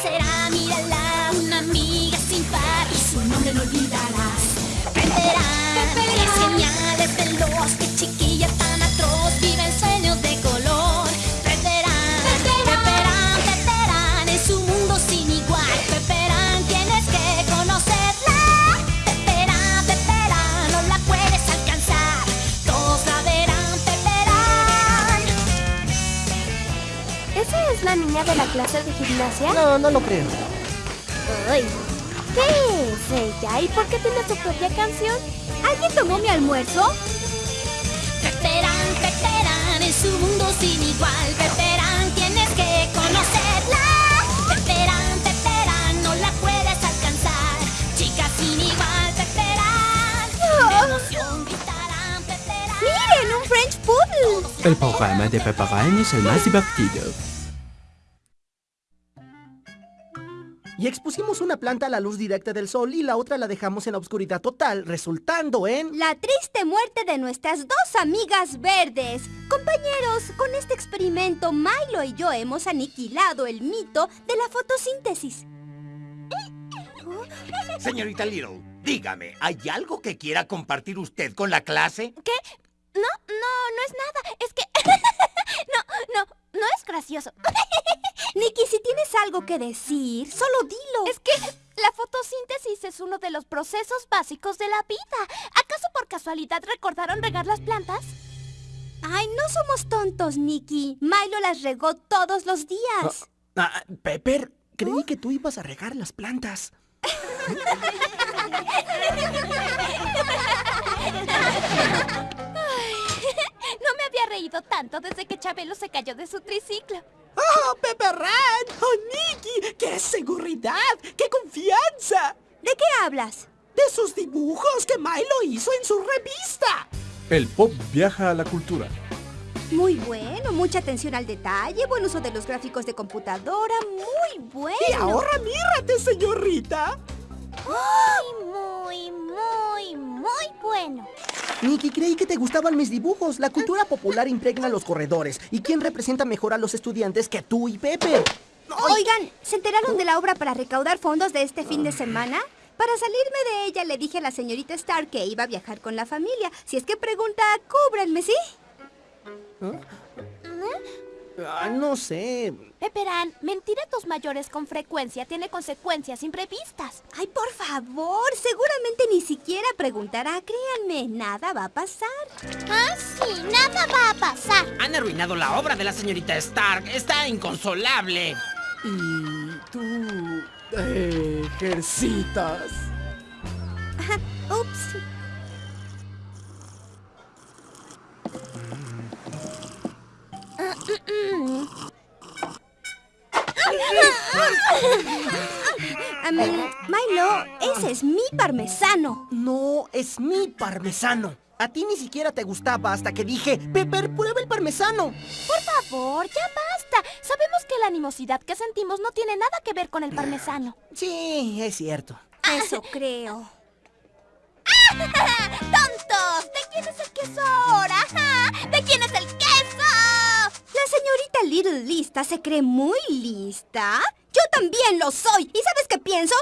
será? Mírala, una amiga gimnasia? No, no lo creo. Ay, ¿Qué es ella? ¿Y por qué tiene su propia canción? ¿Alguien tomó mi almuerzo? Peperán, Peperán, es un mundo sin igual. Peperán, tienes que conocerla. Peperán, Peperán, no la puedes alcanzar. Chica sin igual, emoción gritarán, Peperán. ¡Miren, un French Poodle! El programa de Peperán es el más divertido. Y expusimos una planta a la luz directa del sol y la otra la dejamos en la oscuridad total, resultando en... La triste muerte de nuestras dos amigas verdes. Compañeros, con este experimento Milo y yo hemos aniquilado el mito de la fotosíntesis. Señorita Little, dígame, ¿hay algo que quiera compartir usted con la clase? ¿Qué? No, no, no es nada. Es que... no, no, no es gracioso. Nicky, si tienes algo que decir, solo dilo. Es que la fotosíntesis es uno de los procesos básicos de la vida. ¿Acaso por casualidad recordaron regar las plantas? Ay, no somos tontos, Nicky. Milo las regó todos los días. Ah, Pepper, creí que tú ibas a regar las plantas. No me había reído tanto desde que Chabelo se cayó de su triciclo. ¡Oh, Pepperran! ¡Oh, Nicky! ¡Qué seguridad! ¡Qué confianza! ¿De qué hablas? De sus dibujos que Milo hizo en su revista. El pop viaja a la cultura. Muy bueno, mucha atención al detalle, buen uso de los gráficos de computadora, muy bueno. Y ahora mírate, señorita. Muy, muy, muy, muy bueno. Nicky, creí que te gustaban mis dibujos. La cultura popular impregna los corredores. ¿Y quién representa mejor a los estudiantes que tú y Pepe? Oigan, ¿se enteraron de la obra para recaudar fondos de este fin de semana? Para salirme de ella le dije a la señorita Stark que iba a viajar con la familia. Si es que pregunta, cúbranme, ¿sí? Ah, no sé. Peperán, mentir a tus mayores con frecuencia tiene consecuencias imprevistas. Ay, por favor, seguramente ni siquiera preguntará. Créanme, nada va a pasar. Ah, sí, nada va a pasar. Han arruinado la obra de la señorita Stark. Está inconsolable. Y tú ejercitas. Ups. Am, Milo, ese es mi parmesano. No, es mi parmesano. A ti ni siquiera te gustaba hasta que dije, Pepper, prueba el parmesano. Por favor, ya basta. Sabemos que la animosidad que sentimos no tiene nada que ver con el parmesano. Sí, es cierto. Eso creo. ¡Tontos! ¿De quién es el queso ahora? ¿De quién es el queso? La señorita Little Lista se cree muy lista. También lo soy. ¿Y sabes qué pienso?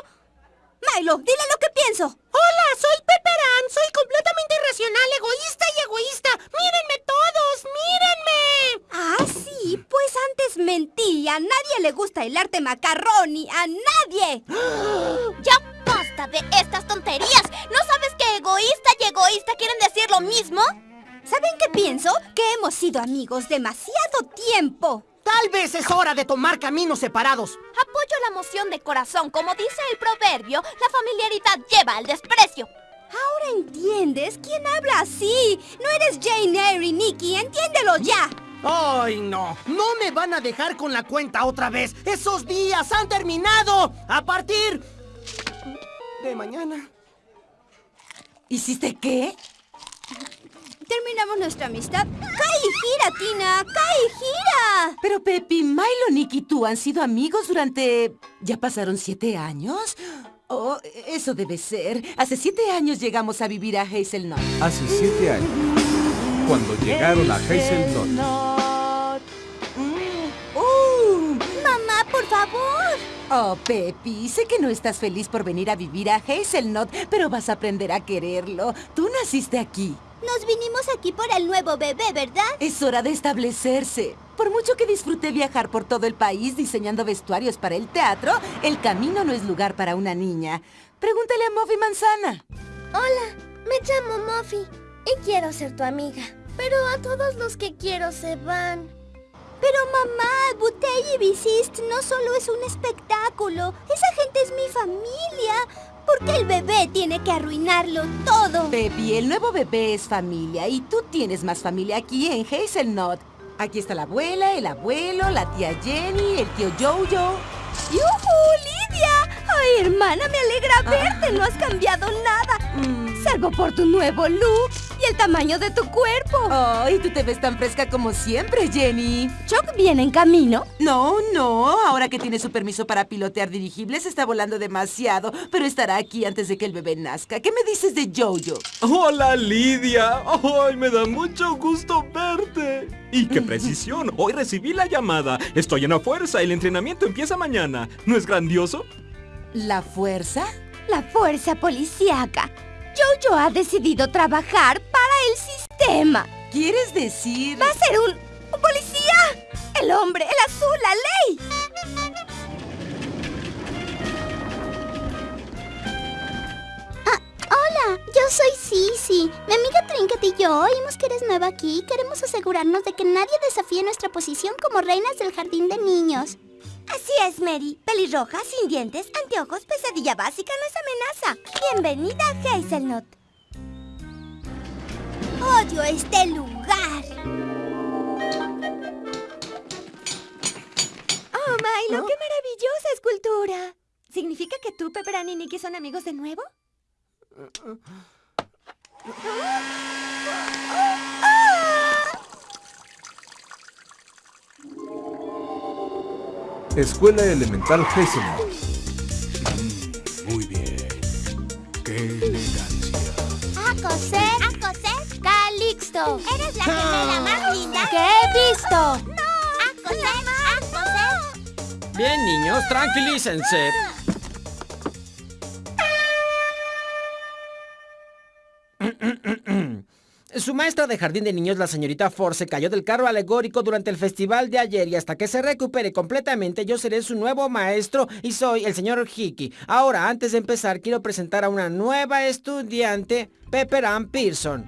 Milo, dile lo que pienso. Hola, soy Pepperan. Soy completamente irracional, egoísta y egoísta. Mírenme todos, mírenme. Ah, sí, pues antes mentí. A nadie le gusta el arte macarroni. ¡A nadie! Ya basta de estas tonterías. ¿No sabes que egoísta y egoísta quieren decir lo mismo? ¿Saben qué pienso? Que hemos sido amigos demasiado tiempo. Tal vez es hora de tomar caminos separados. Apoyo la moción de corazón. Como dice el proverbio, la familiaridad lleva al desprecio. Ahora entiendes quién habla así. No eres Jane Eyre, Nicky. Entiéndelo ya. ¡Ay, no! ¡No me van a dejar con la cuenta otra vez! ¡Esos días han terminado! ¡A partir de mañana! ¿Hiciste qué? Terminamos nuestra amistad. ¡Cae y gira, Tina! ¡Cae y gira! Pero Pepi, Milo, Nick y tú han sido amigos durante... ¿Ya pasaron siete años? Oh, eso debe ser. Hace siete años llegamos a vivir a Hazelnut. Hace siete años, cuando llegaron a Hazelnut. Uh, Mamá, por favor. Oh, Pepi, sé que no estás feliz por venir a vivir a Hazelnut, pero vas a aprender a quererlo. Tú naciste aquí. Nos vinimos aquí por el nuevo bebé, ¿verdad? Es hora de establecerse. Por mucho que disfruté viajar por todo el país diseñando vestuarios para el teatro, el camino no es lugar para una niña. Pregúntale a Muffy Manzana. Hola, me llamo Muffy y quiero ser tu amiga. Pero a todos los que quiero se van. Pero mamá, Butey y Bisist no solo es un espectáculo. Esa gente es mi familia. ¿Por qué el bebé tiene que arruinarlo todo? Pepi, el nuevo bebé es familia y tú tienes más familia aquí en Hazelnut. Aquí está la abuela, el abuelo, la tía Jenny, el tío Jojo. ¡Yujú, Lidia! ¡Ay, hermana, me alegra verte! No has cambiado nada. Mm. Salvo por tu nuevo look y el tamaño de tu cuerpo. Ay, tú te ves tan fresca como siempre, Jenny. ¿Chuck viene en camino? No, no. Ahora que tiene su permiso para pilotear dirigibles, está volando demasiado, pero estará aquí antes de que el bebé nazca. ¿Qué me dices de Jojo? Hola Lidia, ¡ay, me da mucho gusto verte! ¡Y qué precisión! Hoy recibí la llamada. Estoy en la fuerza, el entrenamiento empieza mañana. ¿No es grandioso? ¿La fuerza? La fuerza policíaca. Jojo ha decidido trabajar para el sistema. ¿Quieres decir...? ¡Va a ser un, un policía! ¡El hombre, el azul, la ley! Ah, hola, yo soy Sisi. Mi amiga Trinket y yo oímos que eres nueva aquí y queremos asegurarnos de que nadie desafíe nuestra posición como reinas del jardín de niños. Así es, Mary. Pelirroja, sin dientes, anteojos, pesadilla básica no es amenaza. Bienvenida a Hazelnut. Odio este lugar. Oh, Milo, qué maravillosa escultura. ¿Significa que tú, Pepperani y Nicky son amigos de nuevo? Escuela Elemental Hazelnut. Muy bien. ¡Qué elegancia! A coser, a coser, Calixto. Eres la gemela más linda que he visto. No, a coser, a coser. Bien, niños, tranquilícense. Maestra de jardín de niños, la señorita Ford, se cayó del carro alegórico durante el festival de ayer y hasta que se recupere completamente yo seré su nuevo maestro y soy el señor Hickey. Ahora, antes de empezar, quiero presentar a una nueva estudiante, Pepper Ann Pearson.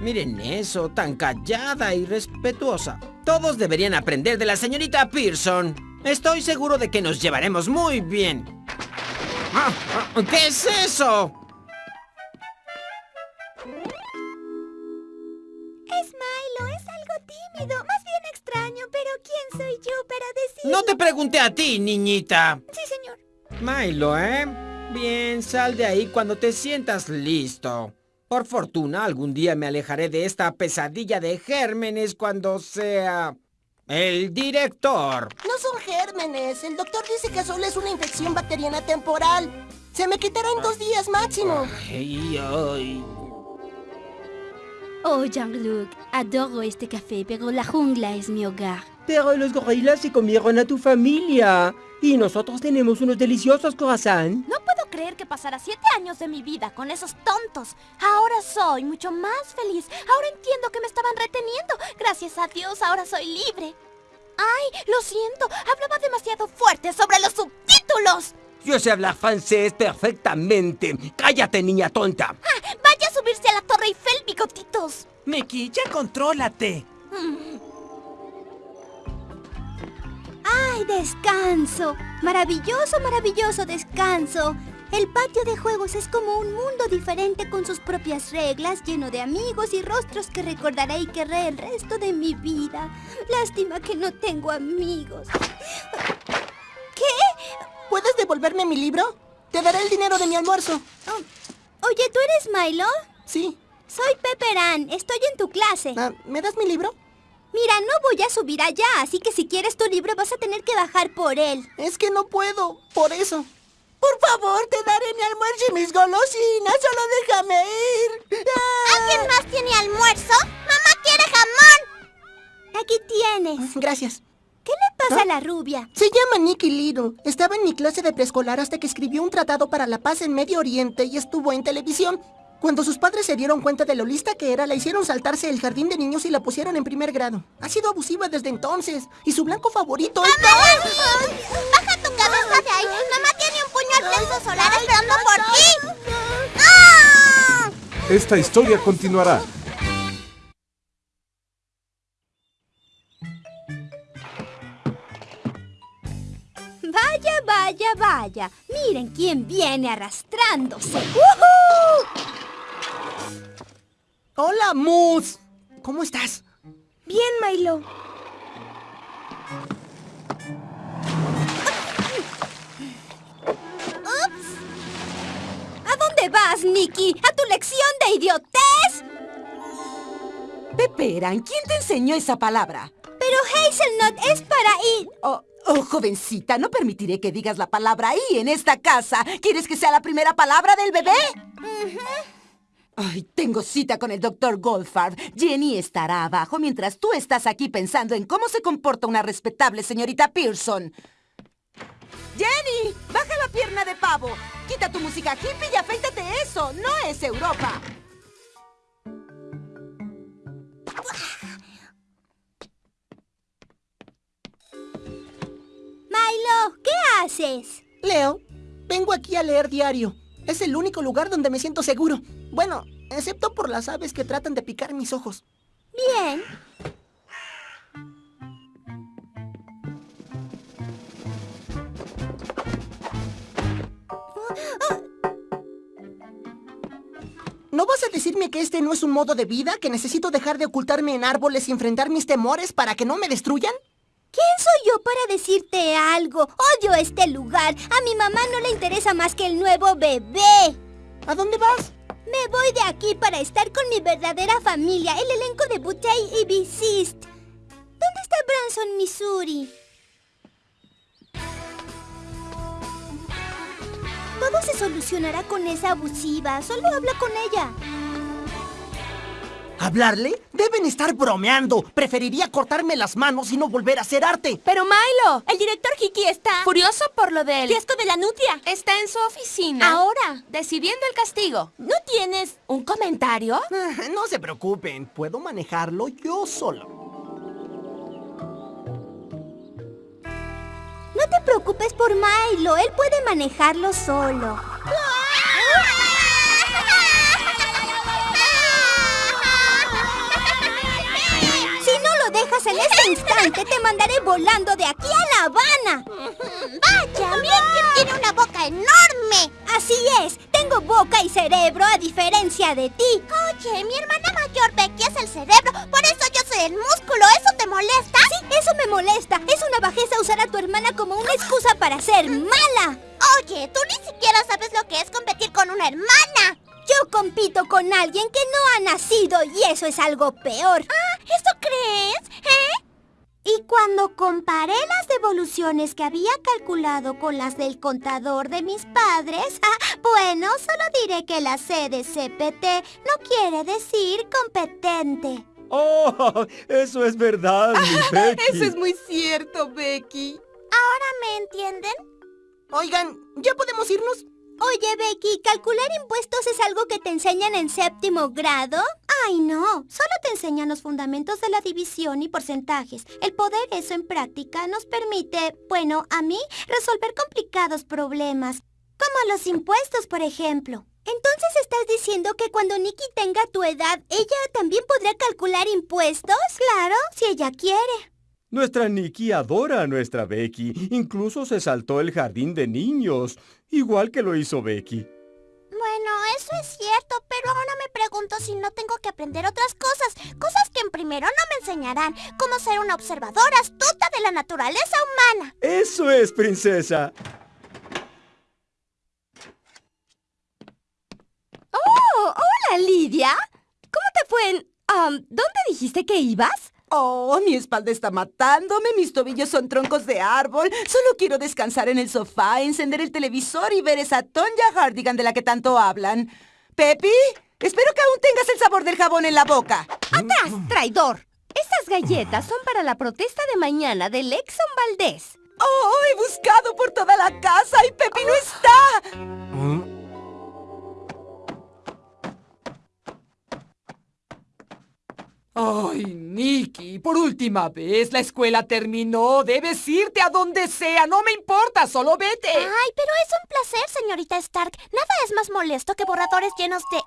Miren eso, tan callada y respetuosa. Todos deberían aprender de la señorita Pearson. Estoy seguro de que nos llevaremos muy bien. ¿Qué es eso? Más bien extraño, pero ¿quién soy yo para decir? No te pregunté a ti, niñita. Sí, señor. Milo, ¿eh? Bien, sal de ahí cuando te sientas listo. Por fortuna, algún día me alejaré de esta pesadilla de gérmenes cuando sea... el director. No son gérmenes. El doctor dice que solo es una infección bacteriana temporal. Se me quitará en dos días máximo. Ay, ay. Oh, Jean-Luc, adoro este café, pero la jungla es mi hogar. Pero los gorilas se comieron a tu familia. Y nosotros tenemos unos deliciosos croissants. No puedo creer que pasara siete años de mi vida con esos tontos. Ahora soy mucho más feliz. Ahora entiendo que me estaban reteniendo. Gracias a Dios, ahora soy libre. Ay, lo siento. Hablaba demasiado fuerte sobre los subtítulos. Yo sé hablar francés perfectamente. Cállate, niña tonta. Ah, vaya a subirse a la Torre Eiffel, bigotitos. Mickey, ya contrólate. ¡Ay, descanso! Maravilloso, maravilloso descanso. El patio de juegos es como un mundo diferente con sus propias reglas, lleno de amigos y rostros que recordaré y querré el resto de mi vida. Lástima que no tengo amigos. ¿Qué? ¿Puedes devolverme mi libro? Te daré el dinero de mi almuerzo. Oh, Oye, ¿tú eres Milo? Sí. Soy Pepper Ann. Estoy en tu clase. Ah, ¿Me das mi libro? Mira, no voy a subir allá, así que si quieres tu libro vas a tener que bajar por él. Es que no puedo, por eso. Por favor, te daré mi almuerzo y mis golosinas. Solo déjame ir. Ah. ¿Alguien más tiene almuerzo? ¡Mamá quiere jamón! Aquí tienes. Gracias. ¿Qué le pasa a la rubia? Se llama Nikki Little. Estaba en mi clase de preescolar hasta que escribió un tratado para la paz en Medio Oriente y estuvo en televisión. Cuando sus padres se dieron cuenta de lo lista que era, la hicieron saltarse el jardín de niños y la pusieron en primer grado. Ha sido abusiva desde entonces. Y su blanco favorito es... ¡Baja tu cabeza de ahí! ¡Mamá tiene un puño al plexo solar esperando por ti! ¡Ah! Esta historia continuará. Vaya, vaya, vaya. Miren quién viene arrastrándose. ¡Woohoo! Hola, Moose. ¿Cómo estás? Bien, Milo. ¿A dónde vas, Nicky? ¿A tu lección de idiotez? Peperan, ¿quién te enseñó esa palabra? Pero Hazelnut es para ir... Oh, oh, jovencita, no permitiré que digas la palabra ahí en esta casa. ¿Quieres que sea la primera palabra del bebé? Ay, tengo cita con el doctor Goldfarb. Jenny estará abajo mientras tú estás aquí pensando en cómo se comporta una respetable señorita Pearson. Jenny, baja la pierna de pavo. Quita tu música hippie y afeítate eso. No es Europa. Milo, ¿qué haces? Leo, vengo aquí a leer diario. Es el único lugar donde me siento seguro. Bueno, excepto por las aves que tratan de picar mis ojos. Bien. ¿No vas a decirme que este no es un modo de vida? ¿Que necesito dejar de ocultarme en árboles y enfrentar mis temores para que no me destruyan? ¿Quién soy yo para decirte algo? Odio este lugar. A mi mamá no le interesa más que el nuevo bebé. ¿A dónde vas? Me voy de aquí para estar con mi verdadera familia, el elenco de Butey y Bisist. ¿Dónde está Branson, Missouri? Todo se solucionará con esa abusiva. Solo habla con ella. ¿Hablarle? Deben estar bromeando. Preferiría cortarme las manos y no volver a hacer arte. Pero Milo, el director Hiki está furioso por lo del fiasco de la nutria. Está en su oficina. Ahora, decidiendo el castigo. ¿No tienes un comentario? Ah, No se preocupen, puedo manejarlo yo solo. No te preocupes por Milo. Él puede manejarlo solo. Si dejas en este instante, te mandaré volando de aquí a La Habana. ¡Vaya! ¡Miren quién tiene una boca enorme! Así es, tengo boca y cerebro a diferencia de ti. Oye, mi hermana mayor Becky es el cerebro, por eso yo soy el músculo. ¿Eso te molesta? Sí, eso me molesta. Es una bajeza usar a tu hermana como una excusa para ser mala. Oye, tú ni siquiera sabes lo que es competir con una hermana. Compito con alguien que no ha nacido y eso es algo peor. Ah, ¿eso crees? ¿Eh? Y cuando comparé las devoluciones que había calculado con las del contador de mis padres, ah, bueno, solo diré que la C de CPT no quiere decir competente. Oh, eso es verdad, mi Becky. Eso es muy cierto, Becky. ¿Ahora me entienden? Oigan, ¿ya podemos irnos? Oye, Becky, ¿calcular impuestos es algo que te enseñan en séptimo grado? Ay, no. Solo te enseñan los fundamentos de la división y porcentajes. El poder eso en práctica nos permite, bueno, a mí, resolver complicados problemas. Como los impuestos, por ejemplo. Entonces estás diciendo que cuando Nikki tenga tu edad, ella también podrá calcular impuestos? Claro, si ella quiere. Nuestra Nikki adora a nuestra Becky. Incluso se saltó el jardín de niños, igual que lo hizo Becky. Bueno, eso es cierto, pero ahora me pregunto si no tengo que aprender otras cosas. Cosas que en primero no me enseñarán. Como ser una observadora astuta de la naturaleza humana. Eso es, princesa. Oh, hola, Lidia. ¿Cómo te fue en... um, ¿Dónde dijiste que ibas? Oh, mi espalda está matándome, mis tobillos son troncos de árbol. Solo quiero descansar en el sofá, encender el televisor y ver esa Tonya Hardigan de la que tanto hablan. Pepi, espero que aún tengas el sabor del jabón en la boca. ¡Atrás, traidor! Estas galletas son para la protesta de mañana del Exxon Valdés. ¡Oh, he buscado por toda la casa y Pepi no está! Ay, Nicky, por última vez, la escuela terminó. Debes irte a donde sea, no me importa, solo vete. Ay, pero es un placer, señorita Stark. Nada es más molesto que borradores llenos de...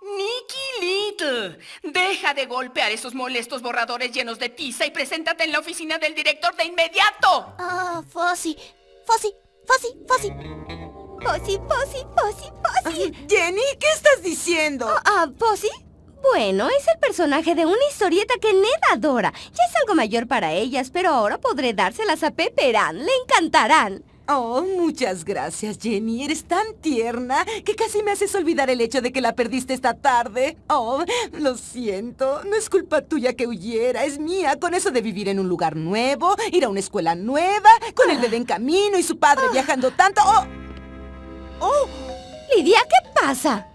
Nicky Little, deja de golpear esos molestos borradores llenos de tiza y preséntate en la oficina del director de inmediato. Ah, Fossi, Fossi, Fossi, Fossi. Fossi, Fossi, Fossi, Fossi. Jenny, ¿qué estás diciendo? Ah, ¿Fossi? Bueno, es el personaje de una historieta que Ned adora. Ya es algo mayor para ellas, pero ahora podré dárselas a Pepperan. Le encantarán. Oh, muchas gracias, Jenny. Eres tan tierna que casi me haces olvidar el hecho de que la perdiste esta tarde. Oh, lo siento. No es culpa tuya que huyera, es mía. Con eso de vivir en un lugar nuevo, ir a una escuela nueva, con el bebé en camino y su padre viajando tanto. Oh, oh. Lidia, ¿qué pasa?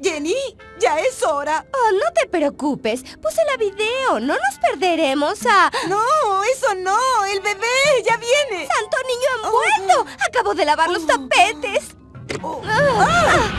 Jenny, ya es hora. Oh, no te preocupes. Puse la video. No nos perderemos a... No, eso no. El bebé ya viene. ¡Santo niño envuelto! Oh. Acabo de lavar los tapetes. Oh. Ah.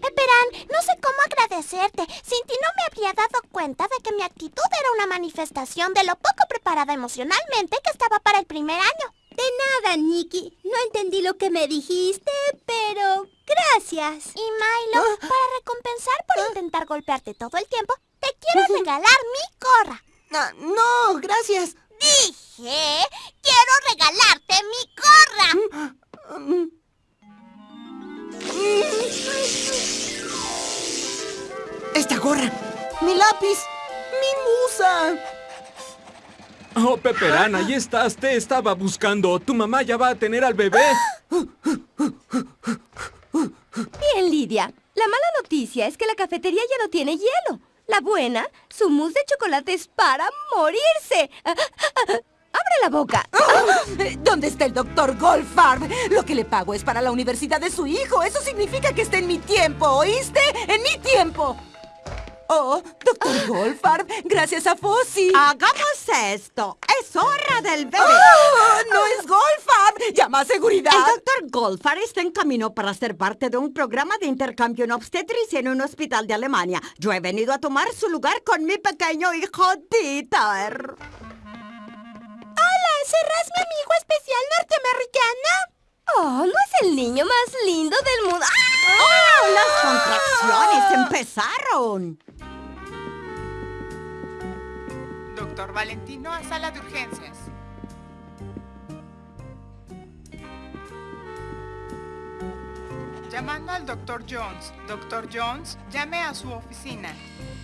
Pepperan, no sé cómo agradecerte. Sin ti no me habría dado cuenta de que mi actitud era una manifestación de lo poco preparada emocionalmente que estaba para el primer año. De nada, Nikki. No entendí lo que me dijiste, pero gracias. Y Milo, para recompensar por intentar golpearte todo el tiempo, te quiero regalar mi gorra. No, no, gracias. Dije, quiero regalarte mi gorra. Esta gorra, mi lápiz, mi musa. Oh, Peperana, ahí estás. Te estaba buscando. Tu mamá ya va a tener al bebé. Bien, Lidia. La mala noticia es que la cafetería ya no tiene hielo. La buena, su mousse de chocolate es para morirse. ¡Abre la boca! ¿Dónde está el doctor Goldfarb? Lo que le pago es para la universidad de su hijo. Eso significa que está en mi tiempo, ¿oíste? ¡En mi tiempo! Oh, doctor Goldfarb, gracias a Fossi. Hagamos esto. Es hora del bebé. ¡Oh! ¡No es Goldfarb! ¡Llama a seguridad! El doctor Goldfarb está en camino para ser parte de un programa de intercambio en obstetricia en un hospital de Alemania. Yo he venido a tomar su lugar con mi pequeño hijo Dieter. ¡Hola! ¿Serás mi amigo especial norteamericano? ¡Oh, no es el niño más lindo del mundo! ¡Oh! ¡Las contracciones empezaron! Doctor Valentino a sala de urgencias. Llamando al Dr. Jones. Dr. Jones, llame a su oficina.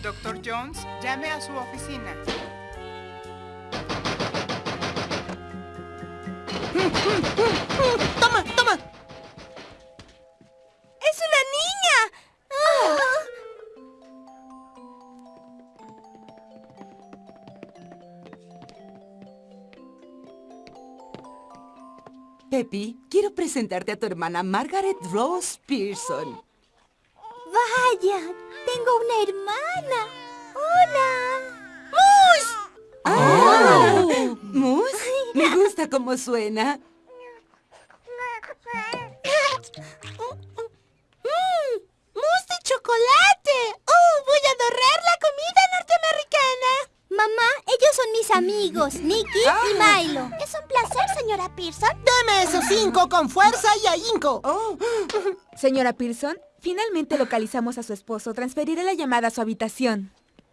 Dr. Jones, llame a su oficina. Quiero presentarte a tu hermana Margaret Rose Pearson. ¡Vaya! ¡Tengo una hermana! ¡Hola! ¡Mus! ¡Oh! ¿Mus? Me gusta cómo suena. ¡Mmm! ¡Mousse de chocolate! ¡Oh! ¡Voy a adorar la comida! Mamá, ellos son mis amigos, Nicky y Milo. Es un placer, señora Pearson. ¡Deme esos cinco con fuerza y ahínco! Señora Pearson, finalmente localizamos a su esposo. Transferiré la llamada a su habitación.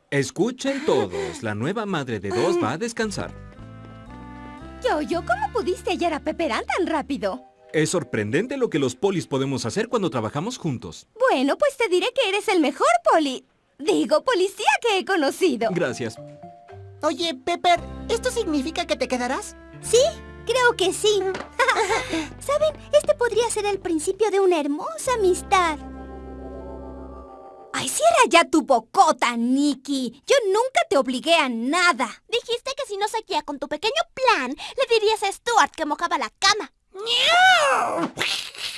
Escuchen todos. La nueva madre de dos va a descansar. Yo, yo, ¿cómo pudiste hallar a Pepperán tan rápido? Es sorprendente lo que los polis podemos hacer cuando trabajamos juntos. Bueno, pues te diré que eres el mejor poli... Digo, policía que he conocido. Gracias. Oye, Pepper, ¿esto significa que te quedarás? Sí, creo que sí. ¿Saben? Este podría ser el principio de una hermosa amistad. ¡Ay, cierra ya tu bocota, Nicky! Yo nunca te obligué a nada. Dijiste que si no seguía con tu pequeño plan, le dirías a Stuart que mojaba la cama.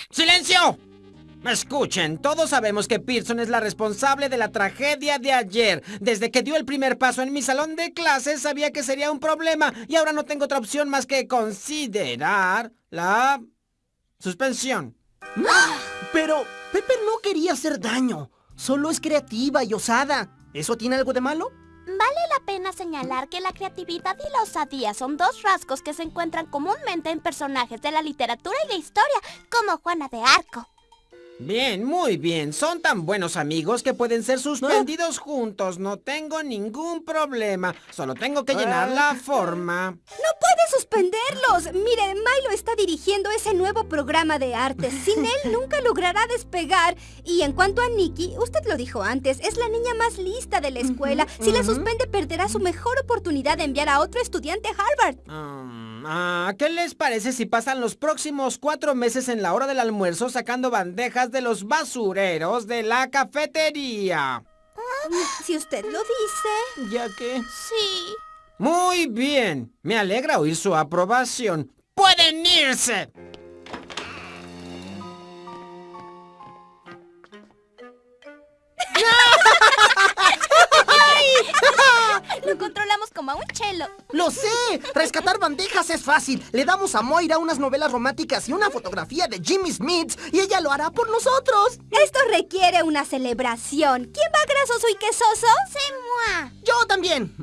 ¡Silencio! Escuchen, todos sabemos que Pearson es la responsable de la tragedia de ayer. Desde que dio el primer paso en mi salón de clases sabía que sería un problema y ahora no tengo otra opción más que considerar la suspensión. Pero Pepper no quería hacer daño. Solo es creativa y osada. ¿Eso tiene algo de malo? Vale la pena señalar que la creatividad y la osadía son dos rasgos que se encuentran comúnmente en personajes de la literatura y la historia, como Juana de Arco. Bien, muy bien. Son tan buenos amigos que pueden ser suspendidos juntos. No tengo ningún problema. Solo tengo que llenar la forma. ¡No puede suspenderlos! Mire, Milo está dirigiendo ese nuevo programa de arte. Sin él nunca logrará despegar. Y en cuanto a Nikki, usted lo dijo antes, es la niña más lista de la escuela. Si la suspende, perderá su mejor oportunidad de enviar a otro estudiante a Harvard. Ah, ¿Qué les parece si pasan los próximos cuatro meses en la hora del almuerzo sacando bandejas de los basureros de la cafetería? Ah, si usted lo dice. ¿Ya que? Sí. Muy bien. Me alegra oír su aprobación. ¡Pueden irse! Como a un chelo. ¡Lo sé! Rescatar bandejas es fácil. Le damos a Moira unas novelas románticas y una fotografía de Jimmy Smith y ella lo hará por nosotros. Esto requiere una celebración. ¿Quién va grasoso y quesoso? ¡Se Yo también.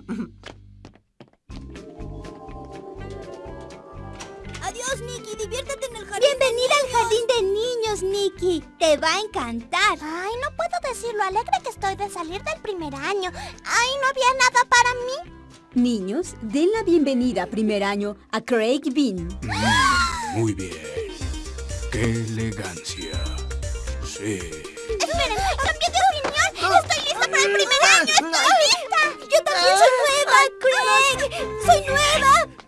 Adiós, Nikki. Diviértete en el jardín. Bienvenida al jardín de niños, Nikki. Te va a encantar. Ay, no puedo decir lo alegre que estoy de salir del primer año. Ay, no había nada para mí. Niños, den la bienvenida primer año a Craig Bean. Mm, muy bien. ¡Qué elegancia! Sí. Esperen, cambié de opinión. Estoy lista para el primer año. Estoy lista. Yo también soy nueva, Craig. Soy nueva.